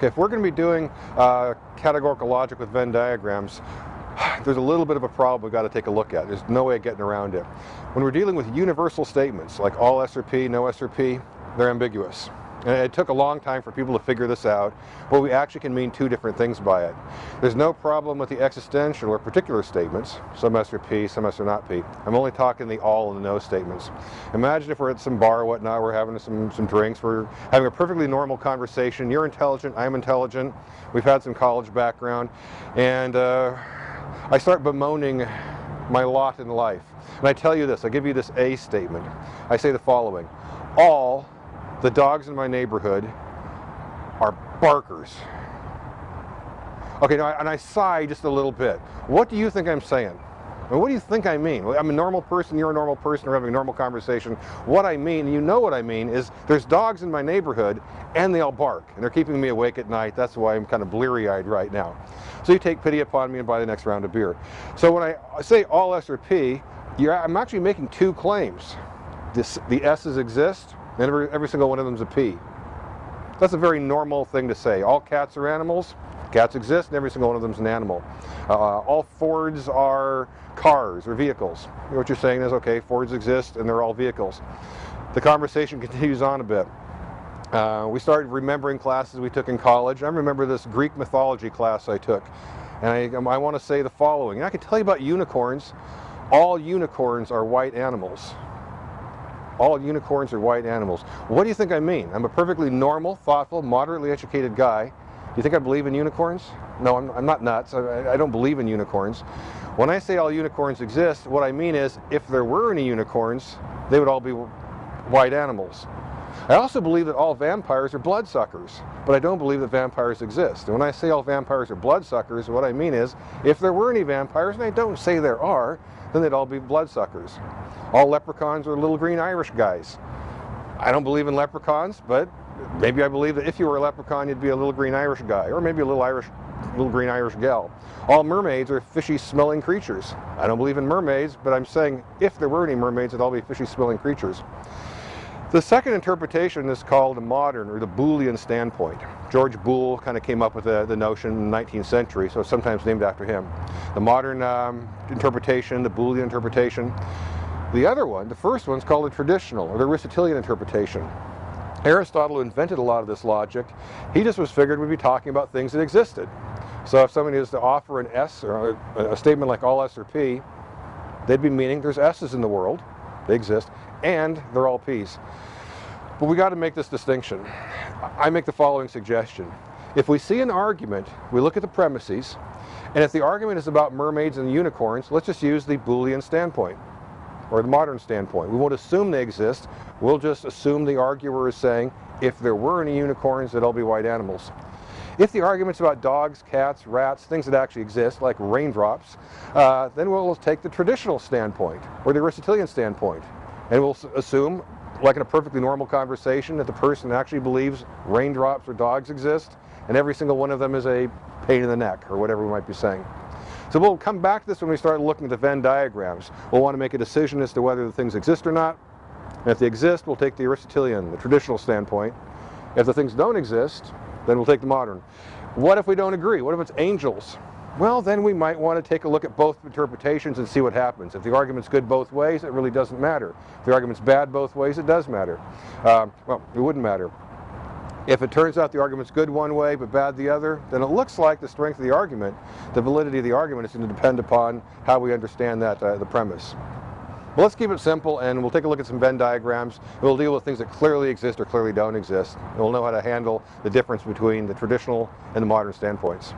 Okay, if we're going to be doing uh, categorical logic with Venn diagrams, there's a little bit of a problem we've got to take a look at. There's no way of getting around it. When we're dealing with universal statements, like all S or P, no S or P, they're ambiguous. And it took a long time for people to figure this out, but we actually can mean two different things by it. There's no problem with the existential or particular statements, some S or P, some S or not P. I'm only talking the all and the no statements. Imagine if we're at some bar or whatnot, we're having some, some drinks, we're having a perfectly normal conversation. You're intelligent, I'm intelligent, we've had some college background, and uh, I start bemoaning my lot in life. And I tell you this, I give you this A statement. I say the following, all the dogs in my neighborhood are barkers. Okay, now, and I sigh just a little bit. What do you think I'm saying? I mean, what do you think I mean? I'm a normal person, you're a normal person, we're having a normal conversation. What I mean, you know what I mean, is there's dogs in my neighborhood and they all bark and they're keeping me awake at night. That's why I'm kind of bleary-eyed right now. So you take pity upon me and buy the next round of beer. So when I say all S or P, I'm actually making two claims. This, the S's exist and every, every single one of them is a P. That's a very normal thing to say. All cats are animals. Cats exist, and every single one of them is an animal. Uh, all Fords are cars or vehicles. What you're saying is, okay, Fords exist, and they're all vehicles. The conversation continues on a bit. Uh, we started remembering classes we took in college. I remember this Greek mythology class I took. And I, I want to say the following. And I can tell you about unicorns. All unicorns are white animals all unicorns are white animals. What do you think I mean? I'm a perfectly normal, thoughtful, moderately educated guy. Do you think I believe in unicorns? No, I'm, I'm not nuts. I, I don't believe in unicorns. When I say all unicorns exist, what I mean is if there were any unicorns, they would all be white animals. I also believe that all vampires are bloodsuckers, but I don't believe that vampires exist. And when I say all vampires are bloodsuckers, what I mean is if there were any vampires, and I don't say there are, then they'd all be bloodsuckers. All leprechauns are little green Irish guys. I don't believe in leprechauns, but maybe I believe that if you were a leprechaun, you'd be a little green Irish guy, or maybe a little Irish, little green Irish gal. All mermaids are fishy smelling creatures. I don't believe in mermaids, but I'm saying if there were any mermaids, they'd all be fishy smelling creatures. The second interpretation is called the modern or the Boolean standpoint. George Boole kind of came up with the, the notion in the 19th century, so it's sometimes named after him. The modern um, interpretation, the Boolean interpretation. The other one, the first one, is called the traditional or the Aristotelian interpretation. Aristotle invented a lot of this logic. He just was figured we'd be talking about things that existed. So if somebody is to offer an S or a, a statement like all S or P, they'd be meaning there's S's in the world, they exist, and they're all P's. But we got to make this distinction. I make the following suggestion. If we see an argument, we look at the premises, and if the argument is about mermaids and unicorns, let's just use the Boolean standpoint, or the modern standpoint. We won't assume they exist, we'll just assume the arguer is saying, if there were any unicorns, they'd all be white animals. If the argument's about dogs, cats, rats, things that actually exist, like raindrops, uh, then we'll take the traditional standpoint, or the Aristotelian standpoint. And we'll assume, like in a perfectly normal conversation, that the person actually believes raindrops or dogs exist, and every single one of them is a pain in the neck, or whatever we might be saying. So we'll come back to this when we start looking at the Venn diagrams. We'll want to make a decision as to whether the things exist or not. And if they exist, we'll take the Aristotelian, the traditional standpoint. If the things don't exist, then we'll take the modern. What if we don't agree? What if it's angels? well, then we might want to take a look at both interpretations and see what happens. If the argument's good both ways, it really doesn't matter. If the argument's bad both ways, it does matter. Um, well, it wouldn't matter. If it turns out the argument's good one way but bad the other, then it looks like the strength of the argument, the validity of the argument is going to depend upon how we understand that, uh, the premise. Well, let's keep it simple and we'll take a look at some Venn diagrams. We'll deal with things that clearly exist or clearly don't exist. And we'll know how to handle the difference between the traditional and the modern standpoints.